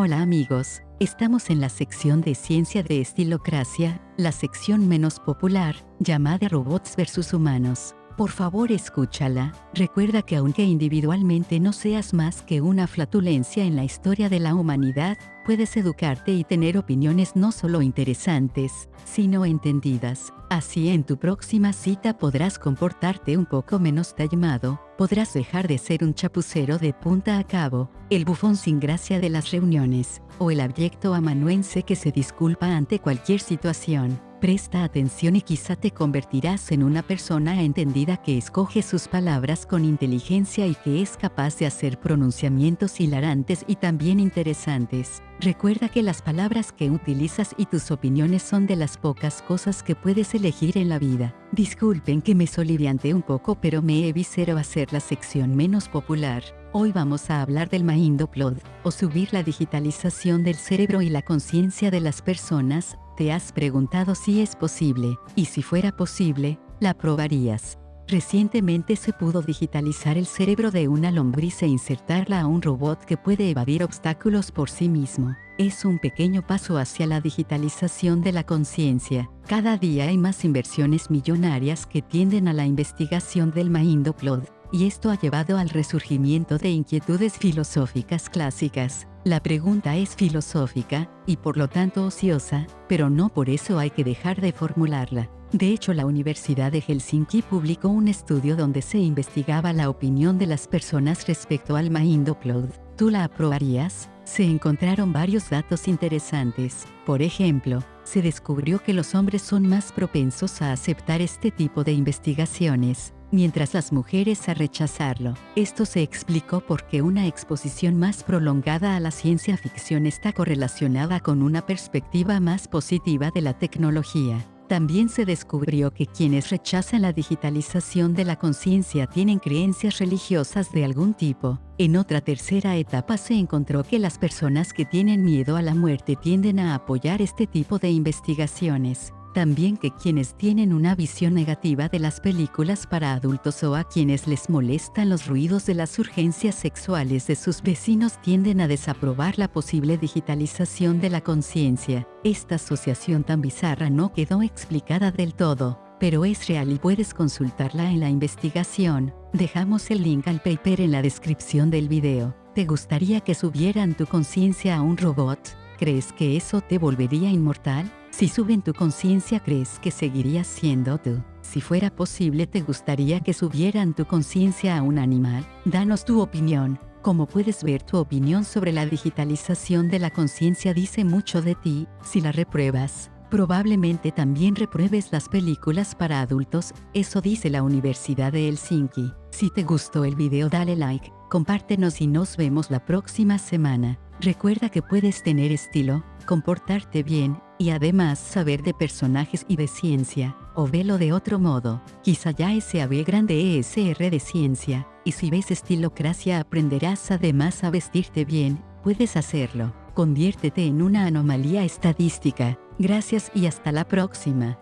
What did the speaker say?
Hola amigos, estamos en la sección de ciencia de estilocracia, la sección menos popular, llamada Robots vs Humanos. Por favor escúchala, recuerda que aunque individualmente no seas más que una flatulencia en la historia de la humanidad, puedes educarte y tener opiniones no solo interesantes, sino entendidas. Así en tu próxima cita podrás comportarte un poco menos taimado, podrás dejar de ser un chapucero de punta a cabo, el bufón sin gracia de las reuniones, o el abyecto amanuense que se disculpa ante cualquier situación. Presta atención y quizá te convertirás en una persona entendida que escoge sus palabras con inteligencia y que es capaz de hacer pronunciamientos hilarantes y también interesantes. Recuerda que las palabras que utilizas y tus opiniones son de las pocas cosas que puedes elegir en la vida. Disculpen que me soliviante un poco pero me he visero hacer la sección menos popular. Hoy vamos a hablar del Plod, o subir la digitalización del cerebro y la conciencia de las personas, te has preguntado si es posible, y si fuera posible, la probarías. Recientemente se pudo digitalizar el cerebro de una lombriz e insertarla a un robot que puede evadir obstáculos por sí mismo. Es un pequeño paso hacia la digitalización de la conciencia. Cada día hay más inversiones millonarias que tienden a la investigación del Plod, y esto ha llevado al resurgimiento de inquietudes filosóficas clásicas. La pregunta es filosófica, y por lo tanto ociosa, pero no por eso hay que dejar de formularla. De hecho, la Universidad de Helsinki publicó un estudio donde se investigaba la opinión de las personas respecto al Plod. ¿Tú la aprobarías? Se encontraron varios datos interesantes. Por ejemplo, se descubrió que los hombres son más propensos a aceptar este tipo de investigaciones, mientras las mujeres a rechazarlo. Esto se explicó porque una exposición más prolongada a la ciencia ficción está correlacionada con una perspectiva más positiva de la tecnología. También se descubrió que quienes rechazan la digitalización de la conciencia tienen creencias religiosas de algún tipo. En otra tercera etapa se encontró que las personas que tienen miedo a la muerte tienden a apoyar este tipo de investigaciones. También que quienes tienen una visión negativa de las películas para adultos o a quienes les molestan los ruidos de las urgencias sexuales de sus vecinos tienden a desaprobar la posible digitalización de la conciencia. Esta asociación tan bizarra no quedó explicada del todo, pero es real y puedes consultarla en la investigación. Dejamos el link al paper en la descripción del video. ¿Te gustaría que subieran tu conciencia a un robot? ¿Crees que eso te volvería inmortal? Si suben tu conciencia, ¿crees que seguirías siendo tú? Si fuera posible, ¿te gustaría que subieran tu conciencia a un animal? Danos tu opinión. Como puedes ver, tu opinión sobre la digitalización de la conciencia dice mucho de ti. Si la repruebas, probablemente también repruebes las películas para adultos, eso dice la Universidad de Helsinki. Si te gustó el video dale like, compártenos y nos vemos la próxima semana. Recuerda que puedes tener estilo, comportarte bien, y además saber de personajes y de ciencia, o velo de otro modo, quizá ya SAB grande ESR de ciencia, y si ves estilocracia aprenderás además a vestirte bien, puedes hacerlo, conviértete en una anomalía estadística, gracias y hasta la próxima.